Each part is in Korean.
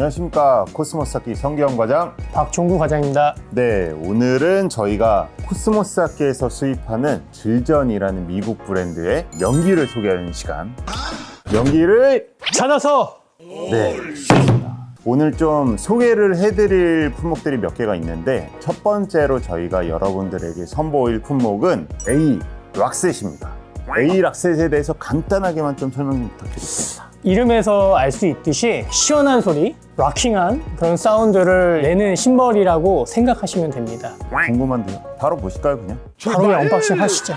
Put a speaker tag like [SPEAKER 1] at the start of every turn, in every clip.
[SPEAKER 1] 안녕하십니까. 코스모스 악기 성기영 과장.
[SPEAKER 2] 박종구 과장입니다.
[SPEAKER 1] 네 오늘은 저희가 코스모스 악기에서 수입하는 Zildjian이라는 미국 브랜드의 명기를 소개하는 시간. 명기를
[SPEAKER 2] 찾아서!
[SPEAKER 1] 네. 오늘 좀 소개를 해드릴 품목들이 몇 개가 있는데 첫 번째로 저희가 여러분들에게 선보일 품목은 A 락셋입니다. A 락셋에 대해서 간단하게만 좀 설명 부탁드립니다.
[SPEAKER 2] 이름에서 알 수 있듯이 시원한 소리, rocking한 그런 사운드를 내는 심벌이라고 생각하시면 됩니다.
[SPEAKER 1] 궁금한데요? 바로 보실까요 그냥?
[SPEAKER 2] 바로 unboxing 하시죠.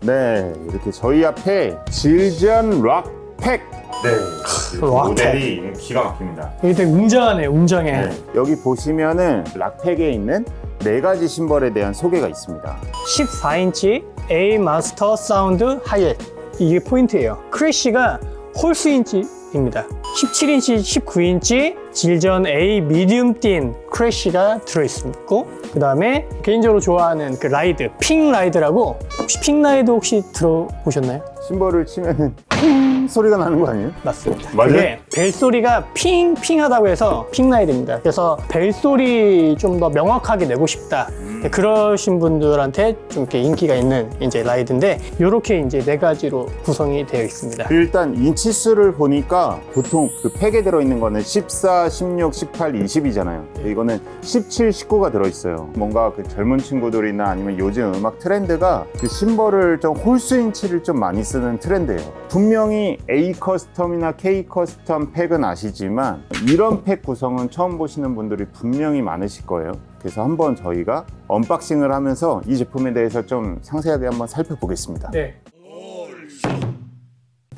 [SPEAKER 1] 네, 이렇게 저희 앞에 Zildjian Rock Pack. 네. 모델이 기가 막힙니다.
[SPEAKER 2] 여기 되게 웅장하네, 웅장해.
[SPEAKER 1] 네, 여기 보시면은 Rock Pack에 있는 네 가지 심벌에 대한 소개가 있습니다.
[SPEAKER 2] 14인치 A Mastersound hi-hat. 이게 포인트예요. crash가 홀수 인치입니다. 17인치, 19인치 질전 A 미디움 띤 크래쉬가 들어있고 그 다음에 개인적으로 좋아하는 그 ride, ping ride라고 혹시 ping ride 혹시 들어보셨나요?
[SPEAKER 1] 심벌을 치면은 핑 소리가 나는 거 아니에요?
[SPEAKER 2] 맞습니다.
[SPEAKER 1] 맞아요?
[SPEAKER 2] 그게 벨소리가 핑핑하다고 해서 ping ride입니다. 그래서 벨소리 좀 더 명확하게 내고 싶다. 네, 그러신 분들한테 좀 이렇게 인기가 있는 이제 ride인데 이렇게 이제 네 가지로 구성이 되어 있습니다.
[SPEAKER 1] 일단 인치수를 보니까 보통 그 팩에 들어있는 거는 14, 16, 18, 20이잖아요. 이거는 17, 19가 들어있어요. 뭔가 그 젊은 친구들이나 아니면 요즘 음악 트렌드가 그 심벌을 좀 홀수 인치를 좀 많이 쓰는 트렌드예요. 분명히 A 커스텀이나 K 커스텀 팩은 아시지만 이런 팩 구성은 처음 보시는 분들이 분명히 많으실 거예요. 그래서 한번 저희가 unboxing을 하면서 이 제품에 대해서 좀 상세하게 한번 살펴보겠습니다.
[SPEAKER 2] 네.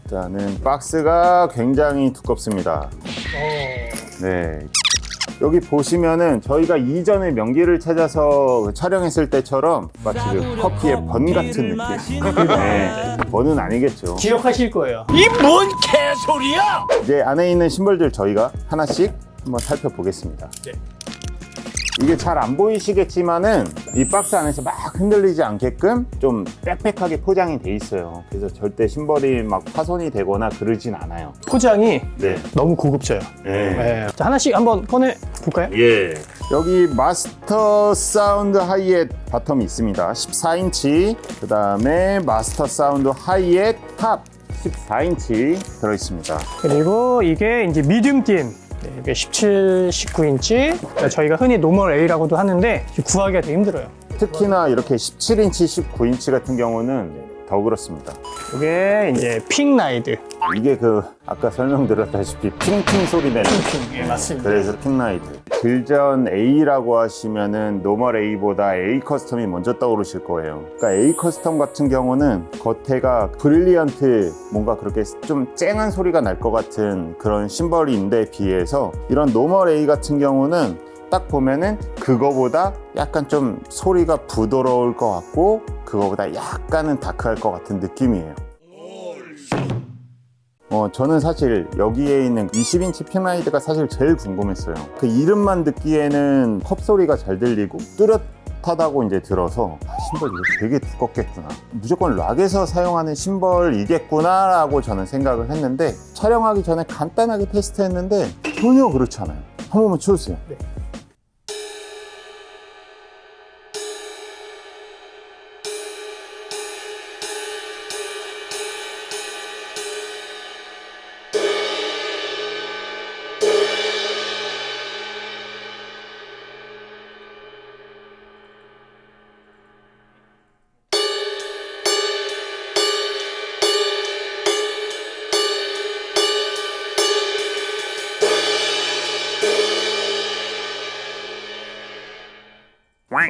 [SPEAKER 1] 일단은 박스가 굉장히 두껍습니다. 네. 여기 보시면은 저희가 이전에 명기를 찾아서 촬영했을 때처럼 마치 그 커피의 번 같은 느낌. 네. 번은 아니겠죠.
[SPEAKER 2] 기억하실 거예요.
[SPEAKER 1] 이제 안에 있는 심벌들 저희가 하나씩 한번 살펴보겠습니다.
[SPEAKER 2] 네.
[SPEAKER 1] 이게 잘 안 보이시겠지만은 이 박스 안에서 막 흔들리지 않게끔 좀 빽빽하게 포장이 돼 있어요. 그래서 절대 심벌이 막 파손이 되거나 그러진 않아요.
[SPEAKER 2] 포장이
[SPEAKER 1] 네.
[SPEAKER 2] 너무 고급져요.
[SPEAKER 1] 네.
[SPEAKER 2] 네. 자, 하나씩 한번 꺼내 볼까요?
[SPEAKER 1] 예. 여기 Mastersound hi-hat bottom이 있습니다. 14인치. 그 다음에 Mastersound hi-hat top 14인치 들어있습니다.
[SPEAKER 2] 그리고 이게 이제 medium thin 네, 이게 17, 19인치 저희가 흔히 normal A라고도 하는데 구하기가 되게 힘들어요.
[SPEAKER 1] 특히나 이렇게 17인치, 19인치 같은 경우는 더 그렇습니다.
[SPEAKER 2] 이게 이제 ping ride.
[SPEAKER 1] 이게 그 아까 설명드렸다시피 핑핑 소리 내는
[SPEAKER 2] 핑, 예, 맞습니다.
[SPEAKER 1] 그래서 ping ride Zildjian A라고 하시면은 노멀 A보다 A 커스텀이 먼저 떠오르실 거예요 그러니까 A custom 같은 경우는 겉에가 brilliant 뭔가 그렇게 좀 쨍한 소리가 날 것 같은 그런 심벌인데 비해서 이런 normal A 같은 경우는 딱 보면은 그거보다 약간 좀 소리가 부드러울 것 같고 그거보다 약간은 다크할 것 같은 느낌이에요 어, 저는 사실 여기에 있는 20인치 핑라이드가 사실 제일 궁금했어요. 그 이름만 듣기에는 컵 소리가 잘 들리고 뚜렷하다고 이제 들어서 아, 심벌 이거 되게 두껍겠구나. 무조건 락에서 사용하는 심벌이겠구나 라고 저는 생각을 했는데 촬영하기 전에 간단하게 테스트했는데 전혀 그렇지 않아요. 한 번만 쳐주세요.
[SPEAKER 2] 네.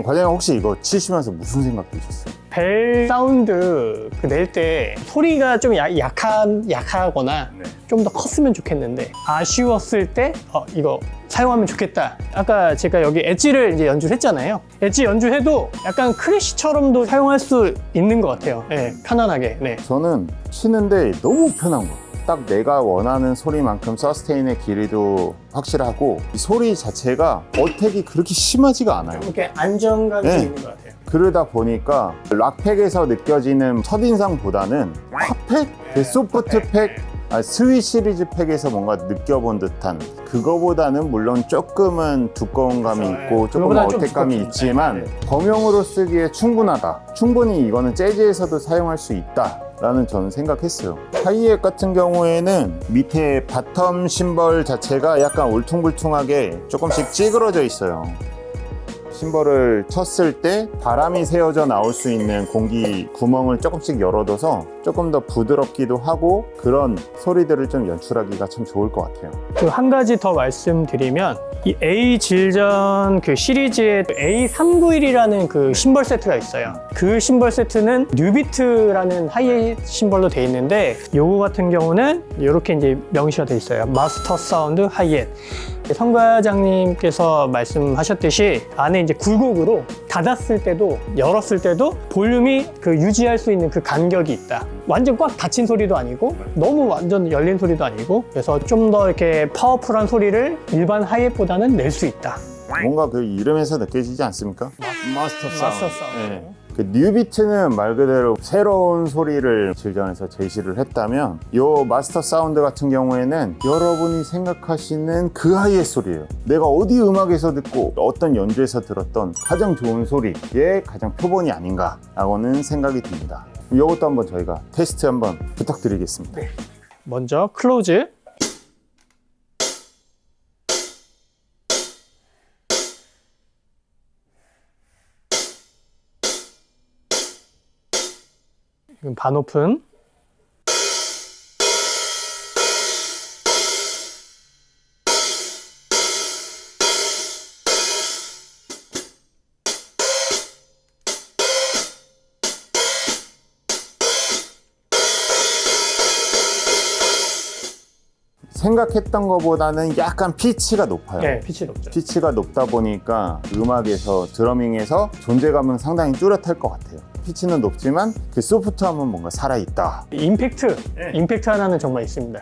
[SPEAKER 1] 과장님 혹시 이거 치시면서 무슨 생각 드셨어요?
[SPEAKER 2] 벨 사운드 그 낼 때 소리가 좀 야- 약한, 약하거나
[SPEAKER 1] 네.
[SPEAKER 2] 좀더 컸으면 좋겠는데 아쉬웠을 때 어, 이거 사용하면 좋겠다. 아까 제가 여기 엣지를 이제 연주를 했잖아요. 엣지 연주해도 약간 crash처럼도 사용할 수 있는 것 같아요. 네, 편안하게. 네.
[SPEAKER 1] 저는 치는데 너무 편한 거예요. 딱 내가 원하는 소리만큼 sustain의 길이도 확실하고 이 소리 자체가 attack이 그렇게 심하지가 않아요.
[SPEAKER 2] 이렇게 안정감이
[SPEAKER 1] 네.
[SPEAKER 2] 있는 것 같아요.
[SPEAKER 1] 그러다 보니까 rock pack에서 느껴지는 첫인상보다는 hot pack, 그 soft pack 아, sweet 시리즈 pack에서 뭔가 느껴본 듯한 그거보다는 물론 조금은 두꺼운 감이 있고 조금
[SPEAKER 2] 그거보다는 좀
[SPEAKER 1] attack감이
[SPEAKER 2] 두껍죠.
[SPEAKER 1] 있지만 범용으로 쓰기에 충분하다. 충분히 이거는 재즈에서도 사용할 수 있다 라는 저는 생각했어요. 하이햇 같은 경우에는 밑에 bottom 심벌 자체가 약간 울퉁불퉁하게 조금씩 찌그러져 있어요 심벌을 쳤을 때 바람이 새어져 나올 수 있는 공기 구멍을 조금씩 열어둬서 조금 더 부드럽기도 하고 그런 소리들을 좀 연출하기가 참 좋을 것 같아요.
[SPEAKER 2] 그 한 가지 더 말씀드리면 이 A Zildjian 그 시리즈에 A391이라는 그 심벌 세트가 있어요. 그 심벌 세트는 New Beat라는 hi-hat 심벌로 돼 있는데 요거 같은 경우는 이렇게 이제 명시가 돼 있어요. Master Sound hi-hat. 성 과장님께서 말씀하셨듯이 안에 이제 굴곡으로 닫았을 때도 열었을 때도 볼륨이 그 유지할 수 있는 그 간격이 있다. 완전 꽉 닫힌 소리도 아니고 너무 완전 열린 소리도 아니고 그래서 좀 더 이렇게 파워풀한 소리를 일반 hi-hat보다는 낼 수 있다.
[SPEAKER 1] 뭔가 그 이름에서 느껴지지 않습니까?
[SPEAKER 2] Master Sound.
[SPEAKER 1] 네. 그 New Beat는 말 그대로 새로운 소리를 Zildjian에서 제시를 했다면 요 Master Sound 같은 경우에는 여러분이 생각하시는 그 하이의 소리예요. 내가 어디 음악에서 듣고 어떤 연주에서 들었던 가장 좋은 소리의 가장 표본이 아닌가 라고는 생각이 듭니다. 이것도 한번 저희가 테스트 한번 부탁드리겠습니다.
[SPEAKER 2] 먼저 클로즈. 반 오픈.
[SPEAKER 1] 생각했던 것보다는 약간 피치가 높아요
[SPEAKER 2] 네, 피치 높죠.
[SPEAKER 1] 피치가 높다 보니까 음악에서 drumming에서 존재감은 상당히 뚜렷할 것 같아요. 피치는 높지만 그 soft함은 뭔가 살아있다.
[SPEAKER 2] 임팩트, 임팩트 하나는 정말 있습니다.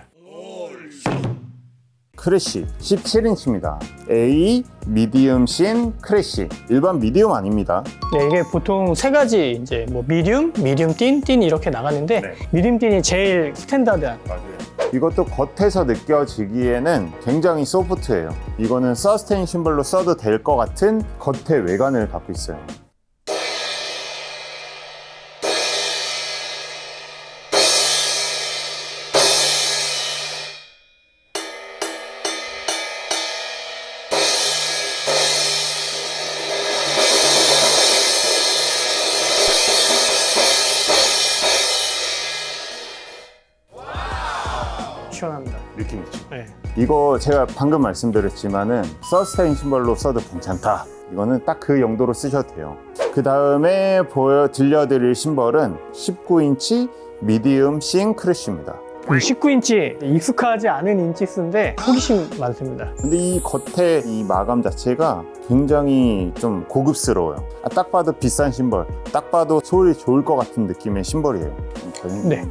[SPEAKER 1] crash 17인치입니다. A, medium, thin, crash. 일반 medium 아닙니다.
[SPEAKER 2] 네, 이게 보통 세 가지 이제 뭐 medium, medium thin, thin 이렇게 나가는데
[SPEAKER 1] 네.
[SPEAKER 2] medium thin이 제일 standard한.
[SPEAKER 1] 이것도 겉에서 느껴지기에는 굉장히 소프트해요. 이거는 서스테인 심벌로 써도 될 것 같은 겉의 외관을 갖고 있어요. 이거 제가 방금 말씀드렸지만은 sustain 심벌로 써도 괜찮다. 이거는 딱 그 용도로 쓰셔도 돼요. 그 다음에 보여 들려드릴 심벌은 19인치 medium thin crash입니다.
[SPEAKER 2] 19인치 익숙하지 않은 인치수인데 호기심 많습니다.
[SPEAKER 1] 근데 이 겉에 이 마감 자체가 굉장히 좀 고급스러워요. 아, 딱 봐도 비싼 심벌, 딱 봐도 소리 좋을 것 같은 느낌의 심벌이에요. 저는
[SPEAKER 2] 네.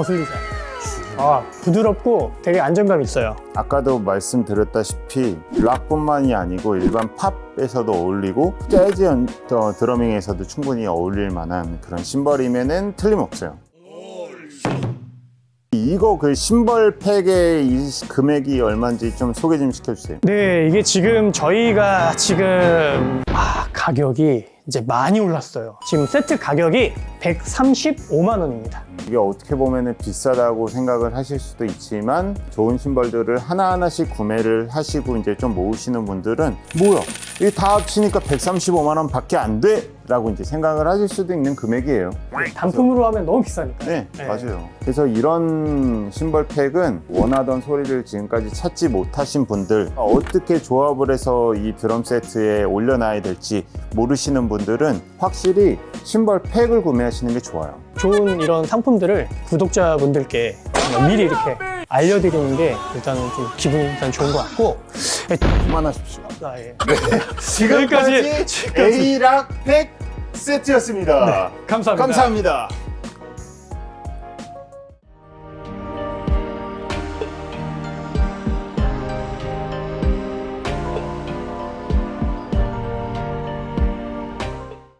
[SPEAKER 2] 거슬리지 않아요. 아, 부드럽고 되게 안정감 있어요.
[SPEAKER 1] 아까도 말씀드렸다시피 락뿐만이 아니고 일반 팝에서도 어울리고 재즈 연- 어, 드러밍에서도 충분히 어울릴 만한 그런 심벌이면은 틀림없어요. 이거 그 심벌 팩의 이 금액이 얼마인지 좀 소개 좀 시켜주세요.
[SPEAKER 2] 네, 이게 지금 저희가 지금 아, 가격이 이제 많이 올랐어요. 지금 세트 가격이 135만 원입니다.
[SPEAKER 1] 이게 어떻게 보면 비싸다고 생각을 하실 수도 있지만 좋은 심벌들을 하나하나씩 구매를 하시고 이제 좀 모으시는 분들은 뭐야 이게 다 합치니까 135만 원 밖에 안 돼? 라고 이제 생각을 하실 수도 있는 금액이에요
[SPEAKER 2] 단품으로 하면 너무 비싸니까.
[SPEAKER 1] 네, 맞아요 그래서 이런 심벌팩은 원하던 소리를 지금까지 찾지 못하신 분들 어떻게 조합을 해서 이 드럼 세트에 올려놔야 될지 모르시는 분들은 확실히 심벌팩을 구매하 시는 게 좋아요
[SPEAKER 2] 좋은 이런 상품들을 구독자분들께 미리 이렇게 알려드리는 게 일단은 좀 기분이 일단 좋은 것 같고
[SPEAKER 1] 그만하십시오.
[SPEAKER 2] 아, 예.
[SPEAKER 1] 지금까지
[SPEAKER 2] 지금까지-
[SPEAKER 1] A락 팩 세트였습니다.
[SPEAKER 2] 감사합니다.
[SPEAKER 1] 감사합니다.